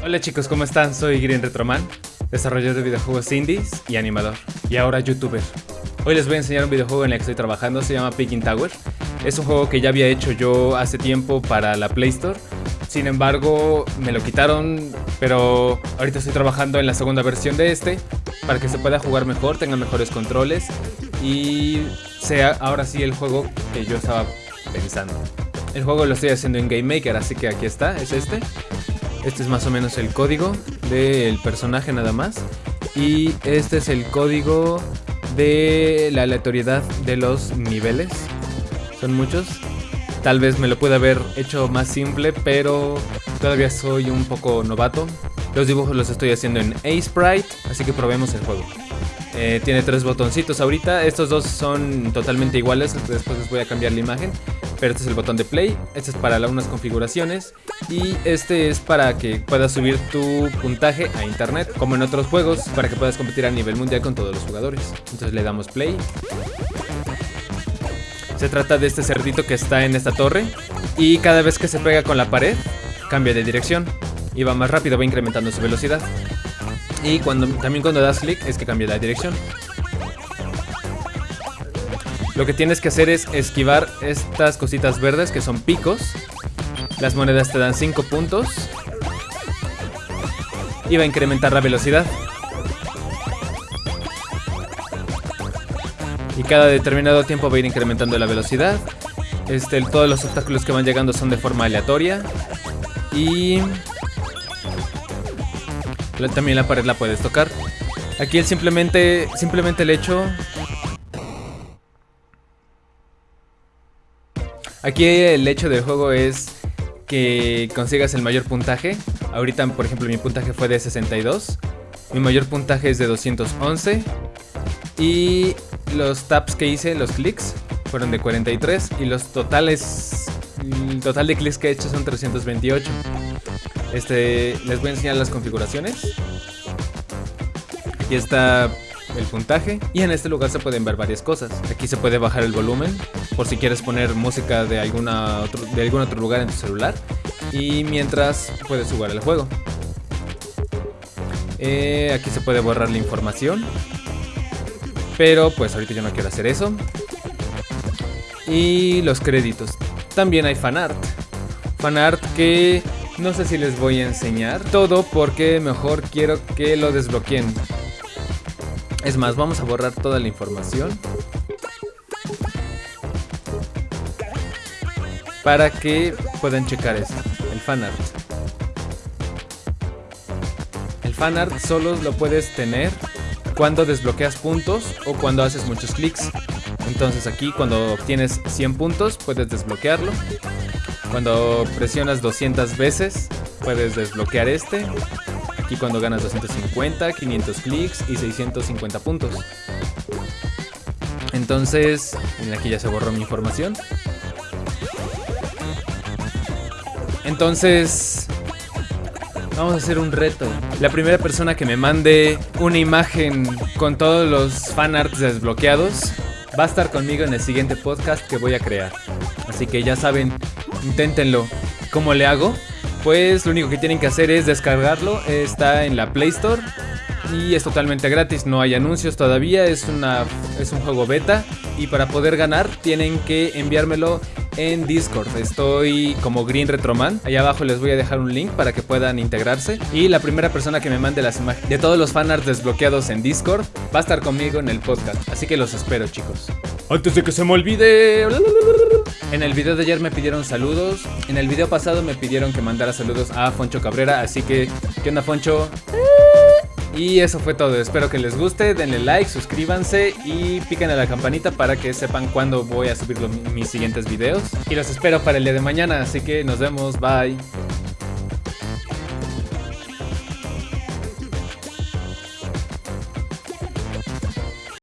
Hola chicos, ¿cómo están? Soy Green Retroman, desarrollador de videojuegos indies y animador, y ahora youtuber. Hoy les voy a enseñar un videojuego en el que estoy trabajando, se llama Picking Tower. Es un juego que ya había hecho yo hace tiempo para la Play Store, sin embargo me lo quitaron, pero ahorita estoy trabajando en la segunda versión de este, para que se pueda jugar mejor, tenga mejores controles y sea ahora sí el juego que yo estaba pensando. El juego lo estoy haciendo en Game Maker, así que aquí está, es este. Este es más o menos el código del personaje nada más. Y este es el código de la aleatoriedad de los niveles. Son muchos. Tal vez me lo pueda haber hecho más simple, pero todavía soy un poco novato. Los dibujos los estoy haciendo en A-Sprite, así que probemos el juego. Eh, tiene tres botoncitos ahorita, estos dos son totalmente iguales, después les voy a cambiar la imagen. Pero este es el botón de play, este es para algunas configuraciones y este es para que puedas subir tu puntaje a internet, como en otros juegos, para que puedas competir a nivel mundial con todos los jugadores. Entonces le damos play. Se trata de este cerdito que está en esta torre y cada vez que se pega con la pared, cambia de dirección y va más rápido, va incrementando su velocidad. Y cuando, también cuando das clic es que cambia la dirección. Lo que tienes que hacer es esquivar estas cositas verdes que son picos. Las monedas te dan 5 puntos. Y va a incrementar la velocidad. Y cada determinado tiempo va a ir incrementando la velocidad. Este, todos los obstáculos que van llegando son de forma aleatoria. Y... También la pared la puedes tocar. Aquí él simplemente, simplemente el hecho Aquí el hecho del juego es que consigas el mayor puntaje. Ahorita, por ejemplo, mi puntaje fue de 62. Mi mayor puntaje es de 211. Y los taps que hice, los clics, fueron de 43. Y los totales, el total de clics que he hecho son 328. Este, les voy a enseñar las configuraciones. Aquí está el puntaje y en este lugar se pueden ver varias cosas. Aquí se puede bajar el volumen por si quieres poner música de, alguna de algún otro lugar en tu celular y mientras puedes jugar el juego. Eh, aquí se puede borrar la información, pero pues ahorita yo no quiero hacer eso. Y los créditos. También hay fanart. Fanart que no sé si les voy a enseñar todo porque mejor quiero que lo desbloqueen. Es más, vamos a borrar toda la información. Para que puedan checar esto, el fanart. El fanart solo lo puedes tener cuando desbloqueas puntos o cuando haces muchos clics. Entonces aquí cuando obtienes 100 puntos puedes desbloquearlo. Cuando presionas 200 veces puedes desbloquear este. Aquí cuando ganas 250, 500 clics y 650 puntos. Entonces, aquí ya se borró mi información. Entonces, vamos a hacer un reto. La primera persona que me mande una imagen con todos los fanarts desbloqueados va a estar conmigo en el siguiente podcast que voy a crear. Así que ya saben, inténtenlo. ¿Cómo le hago? Pues lo único que tienen que hacer es descargarlo. Está en la Play Store y es totalmente gratis, no hay anuncios todavía, es, una, es un juego beta y para poder ganar tienen que enviármelo en Discord. Estoy como Green Retroman. Allá abajo les voy a dejar un link para que puedan integrarse. Y la primera persona que me mande las imágenes de todos los fanarts desbloqueados en Discord va a estar conmigo en el podcast. Así que los espero, chicos. Antes de que se me olvide. En el video de ayer me pidieron saludos. En el video pasado me pidieron que mandara saludos a Foncho Cabrera. Así que, ¿qué onda, Foncho? Y eso fue todo, espero que les guste, denle like, suscríbanse y piquen a la campanita para que sepan cuándo voy a subir mis siguientes videos. Y los espero para el día de mañana, así que nos vemos, bye.